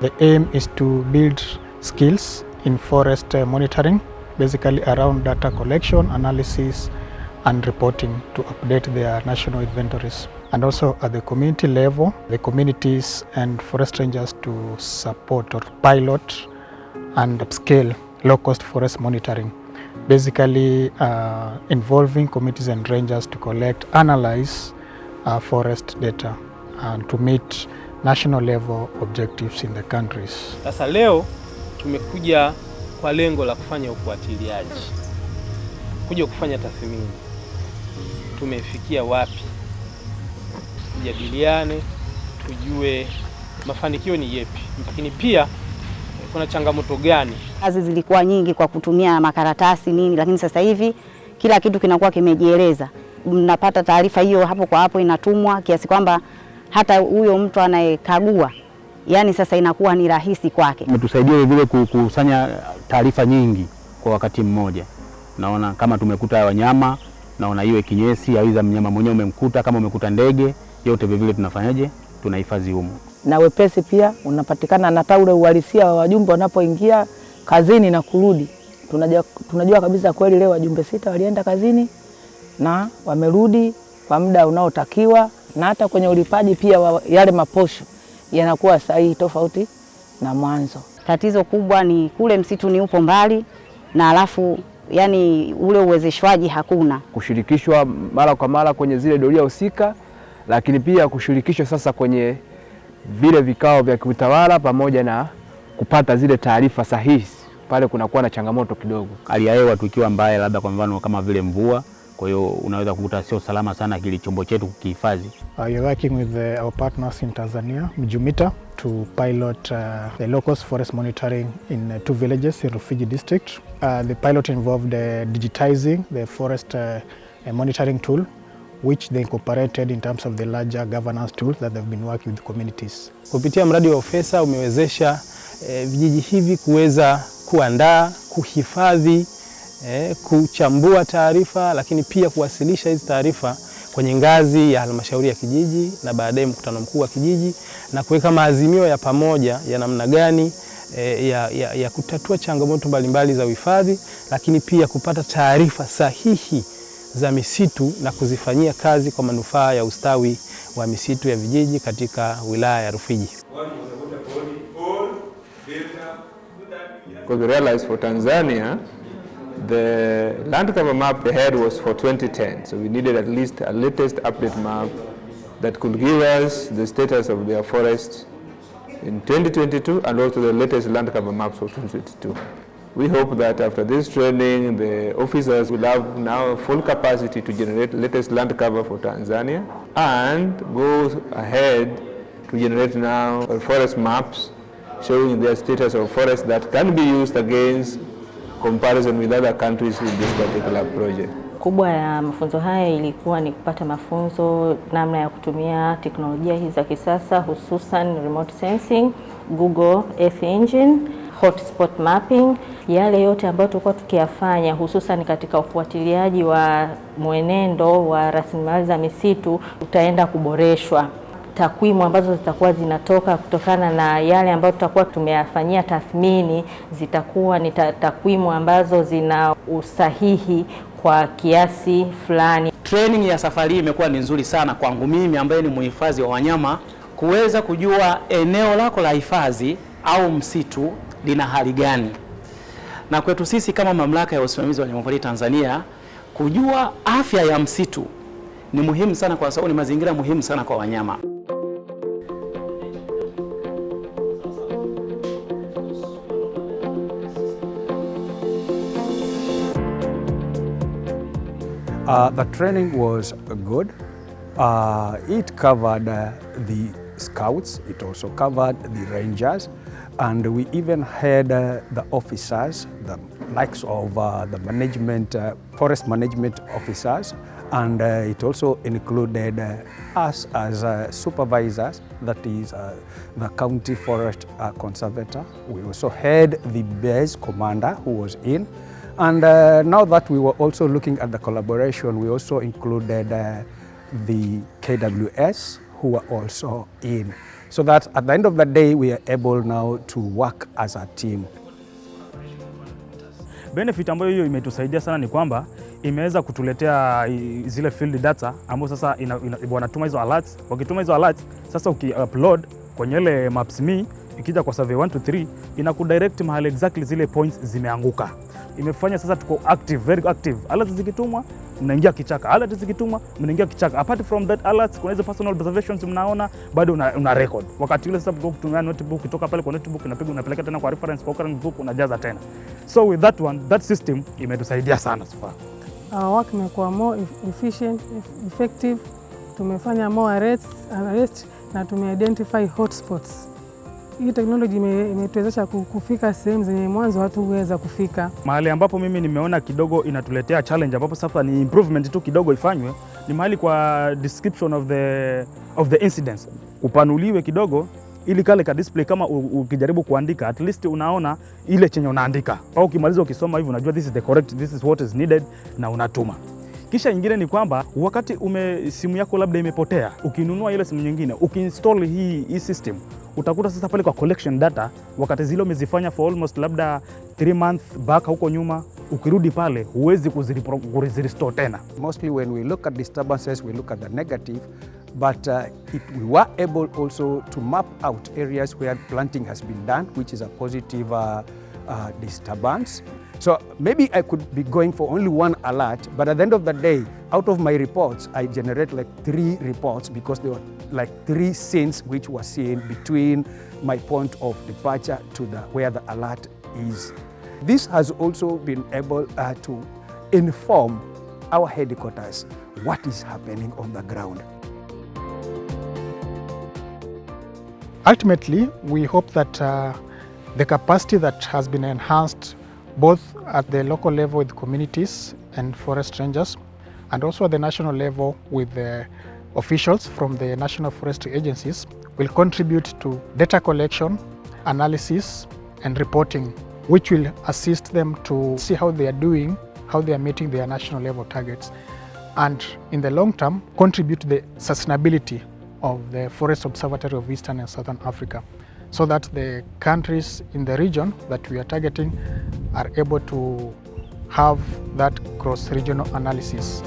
The aim is to build skills in forest uh, monitoring, basically around data collection, analysis, and reporting to update their national inventories. And also at the community level, the communities and forest rangers to support or pilot and upscale low-cost forest monitoring, basically uh, involving communities and rangers to collect, analyze uh, forest data and to meet national level objectives in the countries. Sasa leo tumekuja kwa lengo la kufanya ufuatiliaji, kuja kufanya tathmini, tumefikia wapi, tujadiliane, tujue mafanikio ni yepi, lakini pia kuna changamoto gani. Kazi zilikuwa nyingi kwa kutumia makaratasi nini, lakini sasa hivi kila kitu kinakuwa kimejieleza. Mnapata taarifa hiyo hapo kwa hapo, inatumwa kiasi kwamba hata huyo mtu anayekagua yani sasa inakuwa ni rahisi kwake. Umetusaidia vile kukusanya taarifa nyingi kwa wakati mmoja. Naona kama tumekuta wanyama, naona iwe kinyesi au mnyama mwenyewe umemkuta, kama umekuta ndege, yote vile vile tunafanyaje, tunahifadhi humo. Na wepesi pia unapatikana na taule uhalisia wa wajumbe wanapoingia kazini na kurudi. Tunajua, tunajua kabisa kweli leo wajumbe sita walienda kazini na wamerudi kwa muda unaotakiwa na hata kwenye ulipaji pia wa yale maposho yanakuwa sahihi tofauti na mwanzo. Tatizo kubwa ni kule msitu ni upo mbali na alafu yani ule uwezeshwaji hakuna. Kushirikishwa mara kwa mara kwenye zile doria husika, lakini pia kushirikishwa sasa kwenye vile vikao vya kiutawala pamoja na kupata zile taarifa sahihi, pale kunakuwa na changamoto kidogo. Hali ya hewa tukiwa mbaya, labda kwa mfano kama vile mvua kwa hiyo unaweza kukuta sio salama sana kile chombo chetu kukihifadhi. Uh, you're working with the, our partners in Tanzania, Mjumita, to pilot uh, the low-cost forest monitoring in uh, two villages in Rufiji district. Uh, the pilot involved uh, digitizing the forest uh, monitoring tool which they incorporated in terms of the larger governance tools that they've been working with communities. Kupitia mradi wa ofesa umewezesha eh, vijiji hivi kuweza kuandaa, kuhifadhi eh, kuchambua taarifa lakini pia kuwasilisha hizi taarifa kwenye ngazi ya halmashauri ya kijiji na baadaye mkutano mkuu wa kijiji na kuweka maazimio ya pamoja ya namna gani eh, ya, ya, ya kutatua changamoto mbalimbali za uhifadhi, lakini pia kupata taarifa sahihi za misitu na kuzifanyia kazi kwa manufaa ya ustawi wa misitu ya vijiji katika wilaya ya Rufiji. Because we realize for Tanzania the land cover map they had was for 2010, so we needed at least a latest update map that could give us the status of their forests in 2022 and also the latest land cover maps for 2022. We hope that after this training, the officers will have now full capacity to generate latest land cover for Tanzania and go ahead to generate now forest maps showing their status of forests that can be used against comparison with other countries in this particular project. Kubwa ya mafunzo haya ilikuwa ni kupata mafunzo namna ya kutumia teknolojia hizi za kisasa hususan remote sensing, Google Earth Engine, hotspot mapping, yale yote ambayo tulikuwa tukiyafanya hususan katika ufuatiliaji wa mwenendo wa rasilimali za misitu utaenda kuboreshwa takwimu ambazo zitakuwa zinatoka kutokana na yale ambayo tutakuwa tumeyafanyia tathmini zitakuwa ni takwimu ambazo zina usahihi kwa kiasi fulani. Training ya safari hii imekuwa ni nzuri sana kwangu mimi ambaye ni mhifadhi wa wanyama, kuweza kujua eneo lako la hifadhi au msitu lina hali gani, na kwetu sisi kama mamlaka ya usimamizi wa wanyamapori Tanzania, kujua afya ya msitu ni muhimu sana, kwa sababu ni mazingira muhimu sana kwa wanyama. Uh, the training was good. Uh, it covered uh, the scouts, it also covered the rangers, and we even had uh, the officers, the likes of uh, the management, uh, forest management officers, and it also included us as supervisors, that is the county forest conservator. We also had the base commander who was in, And uh, now that we were also looking at the collaboration, we also included uh, the KWS who were also in. So that at the end of the day, we are able now to work as a team. Benefit ambayo hiyo imetusaidia sana ni kwamba imeweza kutuletea zile field data ambayo sasa wanatuma hizo alerts. Wakituma hizo alerts, sasa ukiupload kwenye ile maps me ikija kwa survey 1 to 3 inakudirect mahali exactly zile points zimeanguka. Imefanya sasa tuko active, very active. Alerts zikitumwa mnaingia kichaka, alerts zikitumwa mnaingia kichaka. Apart from that alerts, kuna hizo personal observations mnaona bado una, una record. Wakati ule sasa kwa kutumia notebook, kutoka pale kwa notebook unapiga unapeleka tena kwa reference kwa current book unajaza tena. So with that one, that system imetusaidia sana so far. Our work imekuwa more efficient, effective. Tumefanya more arrests, arrest na tumeidentify hotspots. Hii teknoloji ime- imetuwezesha ku- kufika sehemu zenye mwanzo hatuweza kufika. Mahali ambapo mimi nimeona kidogo inatuletea challenge ambapo sasa ni improvement tu kidogo ifanywe ni mahali kwa description of the, of the incidents. Upanuliwe kidogo ili kale ka display kama ukijaribu kuandika at least unaona ile chenye unaandika. Au ukimaliza ukisoma hivi unajua this is the correct this is what is needed na unatuma. Kisha nyingine ni kwamba wakati ume simu yako labda imepotea ukinunua ile simu nyingine ukiinstall hii, hii system utakuta sasa pale kwa collection data wakati zile umezifanya for almost labda 3 months back huko nyuma ukirudi pale huwezi kuzirestore tena Mostly when we look at disturbances, we look at the negative, but uh, it, we were able also to map out areas where planting has been done, which is a positive uh, uh, disturbance. So maybe I could be going for only one alert, but at the end of the day, out of my reports, I generate like three reports because there were like three scenes which were seen between my point of departure to the where the alert is. This has also been able uh, to inform our headquarters what is happening on the ground. Ultimately, we hope that uh, the capacity that has been enhanced both at the local level with communities and forest rangers and also at the national level with the officials from the national forestry agencies will contribute to data collection, analysis and reporting which will assist them to see how they are doing, how they are meeting their national level targets and in the long term contribute to the sustainability of the Forest Observatory of Eastern and Southern Africa so that the countries in the region that we are targeting are able to have that cross-regional analysis.